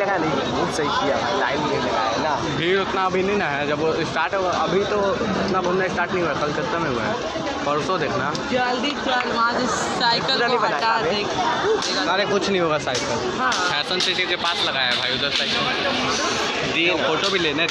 लगा नहीं बहुत सही किया। लाइन नहीं लगाया ना। भीड़ उतना अभी नहीं ना है। जब स्टार्ट अभी तो उतना घूमना स्टार्ट नहीं हुआ कलकत्ता में हुआ है। परसों देखना। जल्दी चल वहाँ से साइकिल को हटा देख। अरे कुछ नहीं होगा साइकिल फ़ैशन सिटी के पास लगाया भाई उधर साइकिल दिए फ़ोटो भी लेने